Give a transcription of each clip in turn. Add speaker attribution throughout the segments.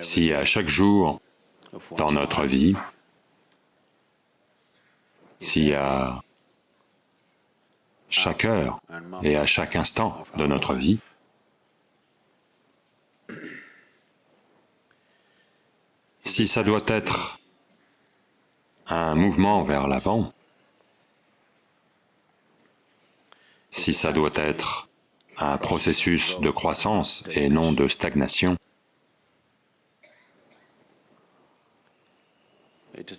Speaker 1: Si à chaque jour dans notre vie, si à chaque heure et à chaque instant de notre vie, si ça doit être un mouvement vers l'avant, si ça doit être un processus de croissance et non de stagnation,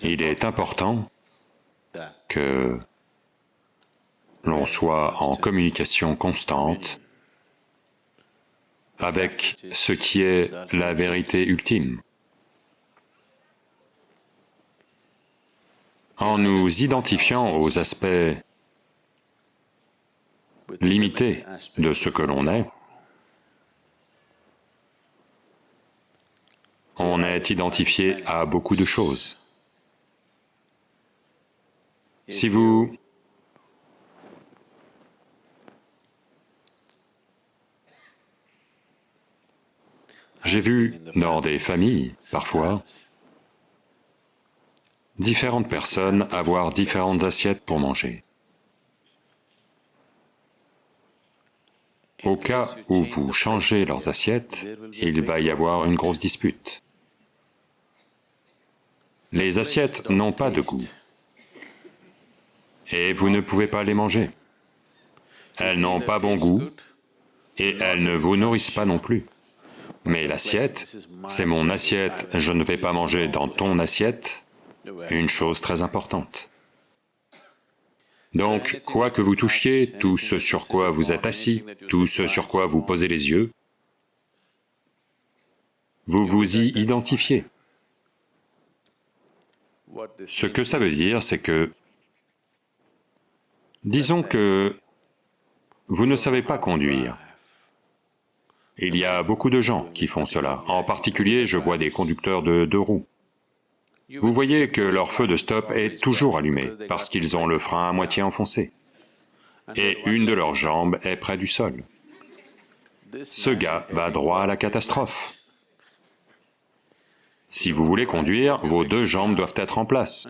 Speaker 1: il est important que l'on soit en communication constante avec ce qui est la vérité ultime. En nous identifiant aux aspects limités de ce que l'on est, on est identifié à beaucoup de choses. Si vous J'ai vu dans des familles, parfois, différentes personnes avoir différentes assiettes pour manger. Au cas où vous changez leurs assiettes, il va y avoir une grosse dispute. Les assiettes n'ont pas de goût et vous ne pouvez pas les manger. Elles n'ont pas bon goût, et elles ne vous nourrissent pas non plus. Mais l'assiette, c'est mon assiette, je ne vais pas manger dans ton assiette, une chose très importante. Donc, quoi que vous touchiez, tout ce sur quoi vous êtes assis, tout ce sur quoi vous posez les yeux, vous vous y identifiez. Ce que ça veut dire, c'est que Disons que vous ne savez pas conduire. Il y a beaucoup de gens qui font cela. En particulier, je vois des conducteurs de deux roues. Vous voyez que leur feu de stop est toujours allumé, parce qu'ils ont le frein à moitié enfoncé, et une de leurs jambes est près du sol. Ce gars va droit à la catastrophe. Si vous voulez conduire, vos deux jambes doivent être en place,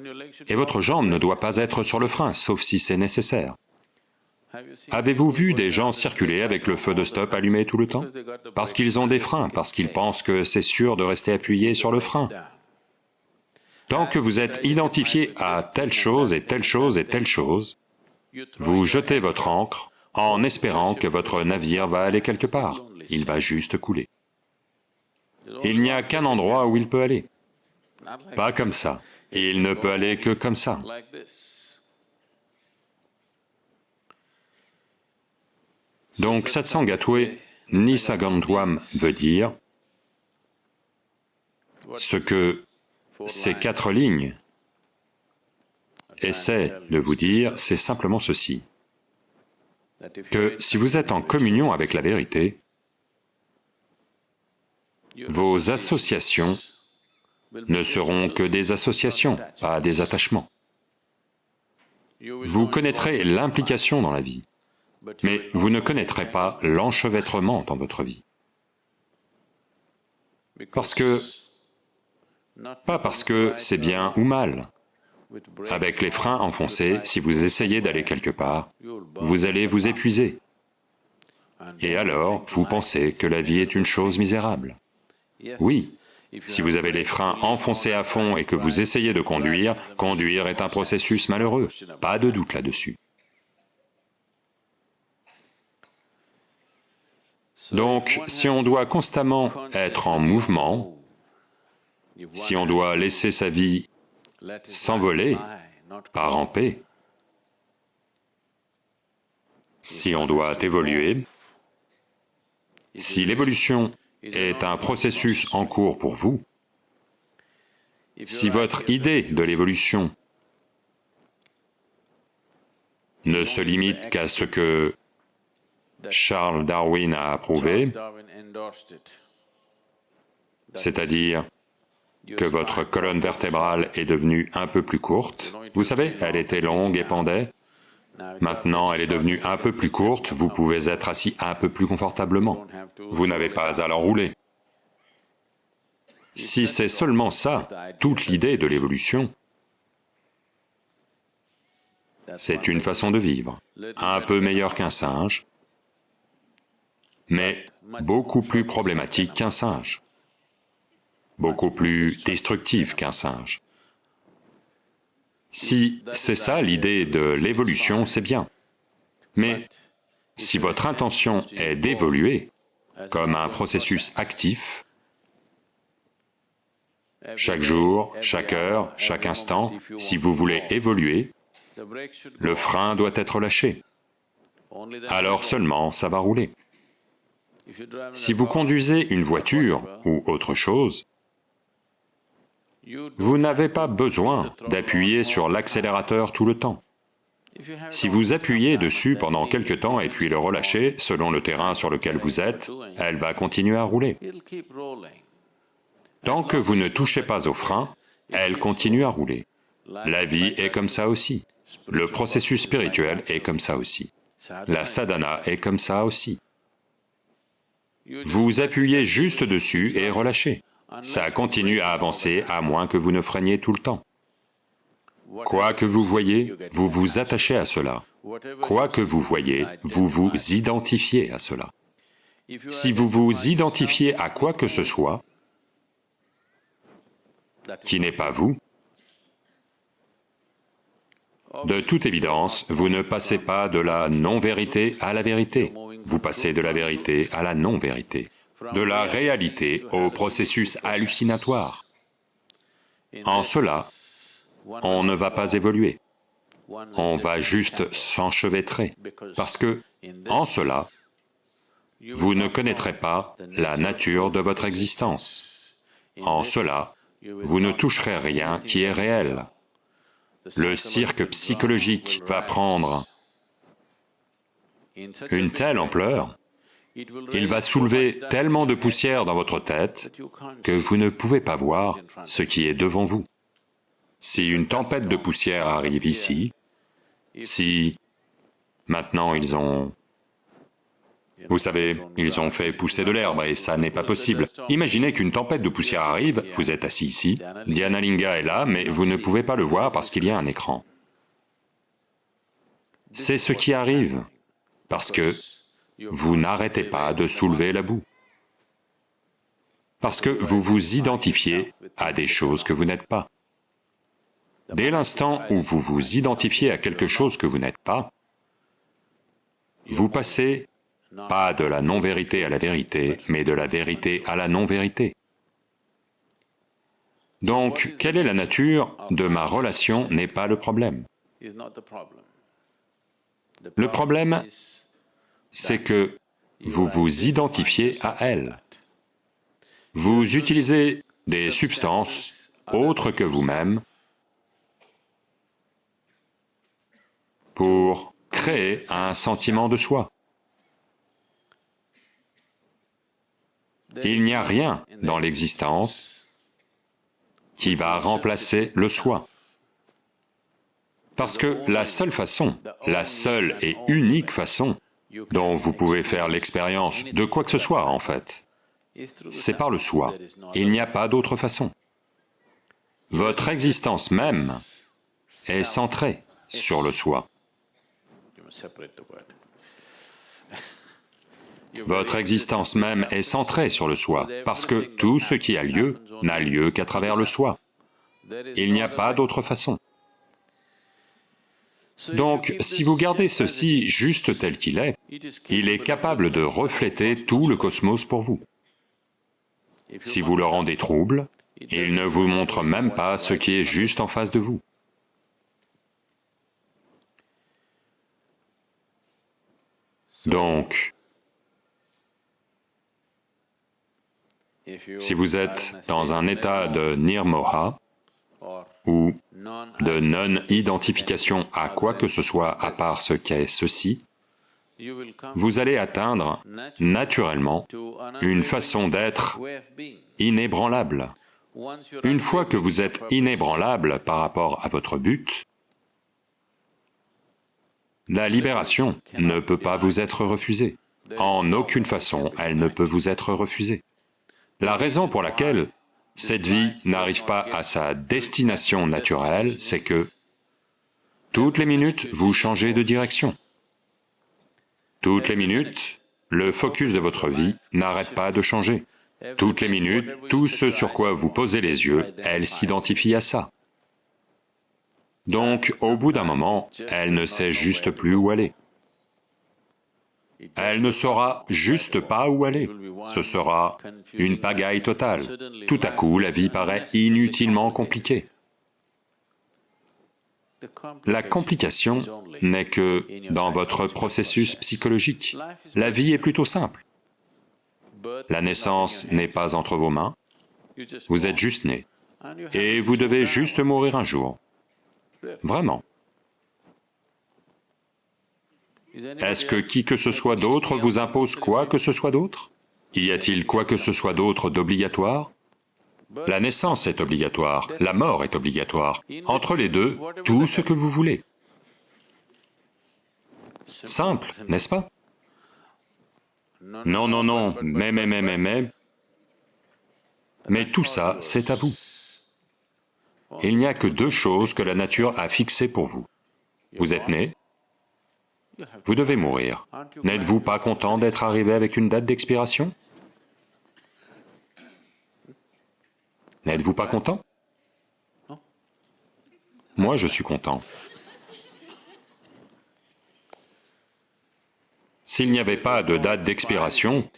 Speaker 1: et votre jambe ne doit pas être sur le frein, sauf si c'est nécessaire. Avez-vous vu des gens circuler avec le feu de stop allumé tout le temps? Parce qu'ils ont des freins, parce qu'ils pensent que c'est sûr de rester appuyé sur le frein. Tant que vous êtes identifié à telle chose et telle chose et telle chose, vous jetez votre ancre en espérant que votre navire va aller quelque part, il va juste couler. Il n'y a qu'un endroit où il peut aller. Pas comme ça. Il ne peut aller que comme ça. Donc Satsangatwe Nisagantwam veut dire ce que ces quatre lignes essaient de vous dire, c'est simplement ceci, que si vous êtes en communion avec la vérité, vos associations ne seront que des associations, pas des attachements. Vous connaîtrez l'implication dans la vie, mais vous ne connaîtrez pas l'enchevêtrement dans votre vie. Parce que, pas parce que c'est bien ou mal, avec les freins enfoncés, si vous essayez d'aller quelque part, vous allez vous épuiser. Et alors, vous pensez que la vie est une chose misérable. Oui, si vous avez les freins enfoncés à fond et que vous essayez de conduire, conduire est un processus malheureux, pas de doute là-dessus. Donc, si on doit constamment être en mouvement, si on doit laisser sa vie s'envoler, pas ramper, si on doit évoluer, si l'évolution est un processus en cours pour vous, si votre idée de l'évolution ne se limite qu'à ce que Charles Darwin a approuvé, c'est-à-dire que votre colonne vertébrale est devenue un peu plus courte. Vous savez, elle était longue et pendait, Maintenant, elle est devenue un peu plus courte, vous pouvez être assis un peu plus confortablement. Vous n'avez pas à l'enrouler. Si c'est seulement ça, toute l'idée de l'évolution, c'est une façon de vivre, un peu meilleure qu'un singe, mais beaucoup plus problématique qu'un singe, beaucoup plus destructive qu'un singe. Si c'est ça l'idée de l'évolution, c'est bien. Mais si votre intention est d'évoluer comme un processus actif, chaque jour, chaque heure, chaque instant, si vous voulez évoluer, le frein doit être lâché. Alors seulement ça va rouler. Si vous conduisez une voiture ou autre chose, vous n'avez pas besoin d'appuyer sur l'accélérateur tout le temps. Si vous appuyez dessus pendant quelque temps et puis le relâchez, selon le terrain sur lequel vous êtes, elle va continuer à rouler. Tant que vous ne touchez pas au frein, elle continue à rouler. La vie est comme ça aussi. Le processus spirituel est comme ça aussi. La sadhana est comme ça aussi. Vous appuyez juste dessus et relâchez ça continue à avancer à moins que vous ne freiniez tout le temps. Quoi que vous voyez, vous vous attachez à cela. Quoi que vous voyez, vous vous identifiez à cela. Si vous vous identifiez à quoi que ce soit qui n'est pas vous, de toute évidence, vous ne passez pas de la non-vérité à la vérité, vous passez de la vérité à la non-vérité de la réalité au processus hallucinatoire. En cela, on ne va pas évoluer, on va juste s'enchevêtrer, parce que, en cela, vous ne connaîtrez pas la nature de votre existence. En cela, vous ne toucherez rien qui est réel. Le cirque psychologique va prendre une telle ampleur il va soulever tellement de poussière dans votre tête que vous ne pouvez pas voir ce qui est devant vous. Si une tempête de poussière arrive ici, si maintenant ils ont... Vous savez, ils ont fait pousser de l'herbe et ça n'est pas possible. Imaginez qu'une tempête de poussière arrive, vous êtes assis ici, Linga est là, mais vous ne pouvez pas le voir parce qu'il y a un écran. C'est ce qui arrive, parce que vous n'arrêtez pas de soulever la boue. Parce que vous vous identifiez à des choses que vous n'êtes pas. Dès l'instant où vous vous identifiez à quelque chose que vous n'êtes pas, vous passez pas de la non-vérité à la vérité, mais de la vérité à la non-vérité. Donc, quelle est la nature de ma relation n'est pas le problème. Le problème, c'est que vous vous identifiez à elle. Vous utilisez des substances autres que vous-même pour créer un sentiment de soi. Il n'y a rien dans l'existence qui va remplacer le soi. Parce que la seule façon, la seule et unique façon dont vous pouvez faire l'expérience de quoi que ce soit en fait. C'est par le soi. Il n'y a pas d'autre façon. Votre existence même est centrée sur le soi. Votre existence même est centrée sur le soi, parce que tout ce qui a lieu n'a lieu qu'à travers le soi. Il n'y a pas d'autre façon. Donc, si vous gardez ceci juste tel qu'il est, il est capable de refléter tout le cosmos pour vous. Si vous le rendez trouble, il ne vous montre même pas ce qui est juste en face de vous. Donc, si vous êtes dans un état de nirmoha, ou de non-identification à quoi que ce soit à part ce qu'est ceci, vous allez atteindre naturellement une façon d'être inébranlable. Une fois que vous êtes inébranlable par rapport à votre but, la libération ne peut pas vous être refusée. En aucune façon, elle ne peut vous être refusée. La raison pour laquelle cette vie n'arrive pas à sa destination naturelle, c'est que toutes les minutes, vous changez de direction. Toutes les minutes, le focus de votre vie n'arrête pas de changer. Toutes les minutes, tout ce sur quoi vous posez les yeux, elle s'identifie à ça. Donc, au bout d'un moment, elle ne sait juste plus où aller. Elle ne saura juste pas où aller. Ce sera une pagaille totale. Tout à coup, la vie paraît inutilement compliquée. La complication n'est que dans votre processus psychologique. La vie est plutôt simple. La naissance n'est pas entre vos mains, vous êtes juste né, et vous devez juste mourir un jour. Vraiment. Est-ce que qui que ce soit d'autre vous impose quoi que ce soit d'autre? Y a-t-il quoi que ce soit d'autre d'obligatoire? La naissance est obligatoire, la mort est obligatoire. Entre les deux, tout ce que vous voulez. Simple, n'est-ce pas? Non, non, non, mais, mais, mais, mais, mais... Mais tout ça, c'est à vous. Il n'y a que deux choses que la nature a fixées pour vous. Vous êtes né, vous devez mourir. N'êtes-vous pas content d'être arrivé avec une date d'expiration? N'êtes-vous pas content? Moi, je suis content. S'il n'y avait pas de date d'expiration,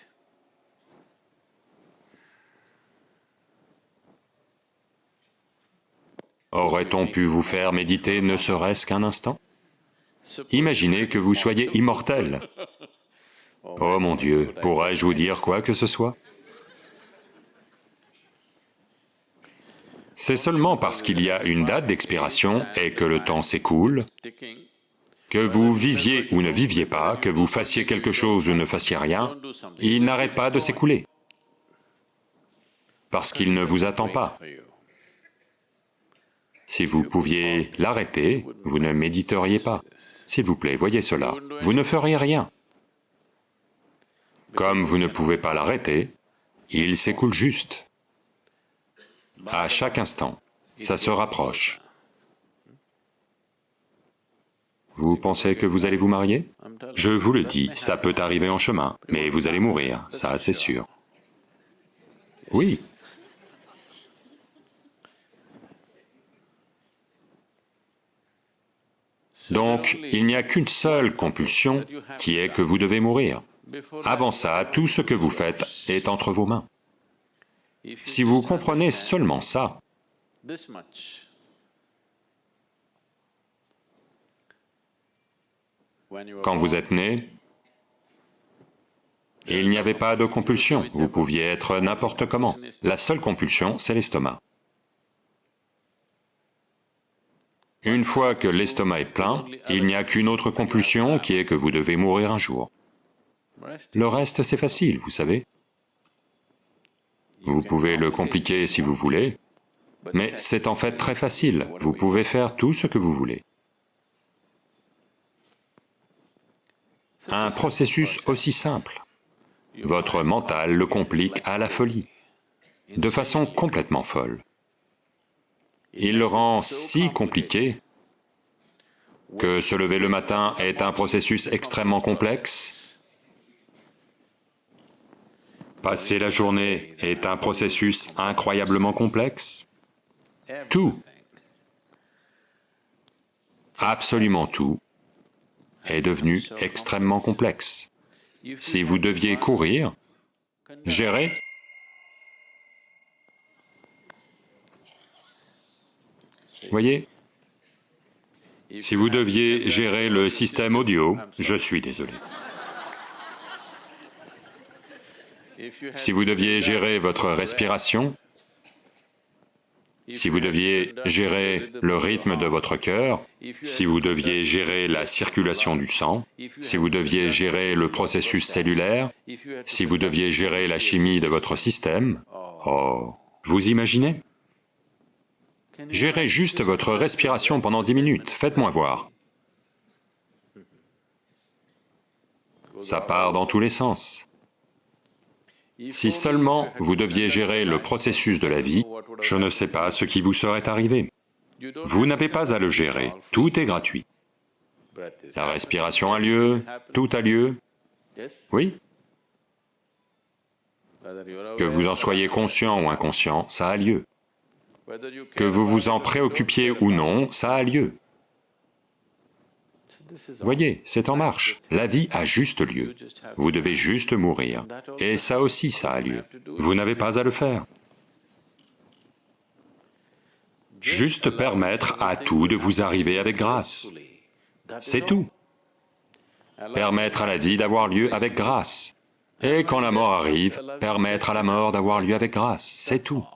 Speaker 1: aurait-on pu vous faire méditer ne serait-ce qu'un instant? Imaginez que vous soyez immortel. Oh mon Dieu, pourrais-je vous dire quoi que ce soit? C'est seulement parce qu'il y a une date d'expiration et que le temps s'écoule, que vous viviez ou ne viviez pas, que vous fassiez quelque chose ou ne fassiez rien, il n'arrête pas de s'écouler, parce qu'il ne vous attend pas. Si vous pouviez l'arrêter, vous ne méditeriez pas. S'il vous plaît, voyez cela, vous ne feriez rien. Comme vous ne pouvez pas l'arrêter, il s'écoule juste. À chaque instant, ça se rapproche. Vous pensez que vous allez vous marier? Je vous le dis, ça peut arriver en chemin, mais vous allez mourir, ça c'est sûr. Oui, Donc, il n'y a qu'une seule compulsion, qui est que vous devez mourir. Avant ça, tout ce que vous faites est entre vos mains. Si vous comprenez seulement ça, quand vous êtes né, il n'y avait pas de compulsion, vous pouviez être n'importe comment. La seule compulsion, c'est l'estomac. Une fois que l'estomac est plein, il n'y a qu'une autre compulsion qui est que vous devez mourir un jour. Le reste, c'est facile, vous savez. Vous pouvez le compliquer si vous voulez, mais c'est en fait très facile, vous pouvez faire tout ce que vous voulez. Un processus aussi simple. Votre mental le complique à la folie, de façon complètement folle il le rend si compliqué que se lever le matin est un processus extrêmement complexe, passer la journée est un processus incroyablement complexe, tout, absolument tout, est devenu extrêmement complexe. Si vous deviez courir, gérer Voyez Si vous deviez gérer le système audio, je suis désolé. Si vous deviez gérer votre respiration, si vous deviez gérer le rythme de votre cœur, si vous deviez gérer la circulation du sang, si vous deviez gérer le processus cellulaire, si vous deviez gérer la chimie de votre système, oh, vous imaginez Gérez juste votre respiration pendant dix minutes, faites-moi voir. Ça part dans tous les sens. Si seulement vous deviez gérer le processus de la vie, je ne sais pas ce qui vous serait arrivé. Vous n'avez pas à le gérer, tout est gratuit. La respiration a lieu, tout a lieu, oui Que vous en soyez conscient ou inconscient, ça a lieu. Que vous vous en préoccupiez ou non, ça a lieu. Voyez, c'est en marche. La vie a juste lieu. Vous devez juste mourir. Et ça aussi, ça a lieu. Vous n'avez pas à le faire. Juste permettre à tout de vous arriver avec grâce. C'est tout. Permettre à la vie d'avoir lieu avec grâce. Et quand la mort arrive, permettre à la mort d'avoir lieu avec grâce, c'est tout.